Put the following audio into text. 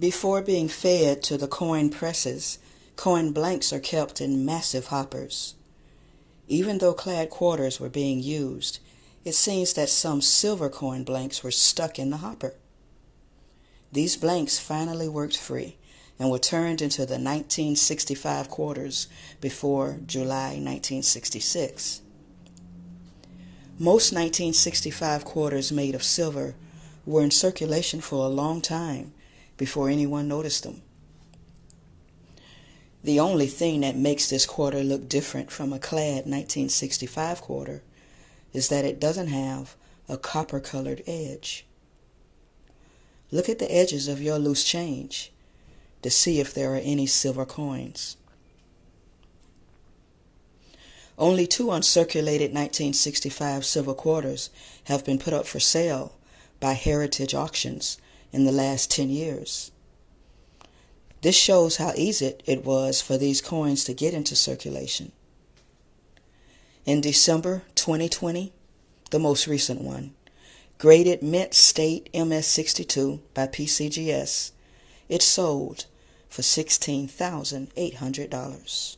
Before being fed to the coin presses, coin blanks are kept in massive hoppers. Even though clad quarters were being used, it seems that some silver coin blanks were stuck in the hopper. These blanks finally worked free and were turned into the 1965 quarters before July 1966. Most 1965 quarters made of silver were in circulation for a long time before anyone noticed them. The only thing that makes this quarter look different from a clad 1965 quarter is that it doesn't have a copper colored edge. Look at the edges of your loose change to see if there are any silver coins. Only two uncirculated 1965 silver quarters have been put up for sale by Heritage Auctions in the last 10 years. This shows how easy it was for these coins to get into circulation. In December 2020, the most recent one, graded Mint State MS62 by PCGS, it sold for $16,800.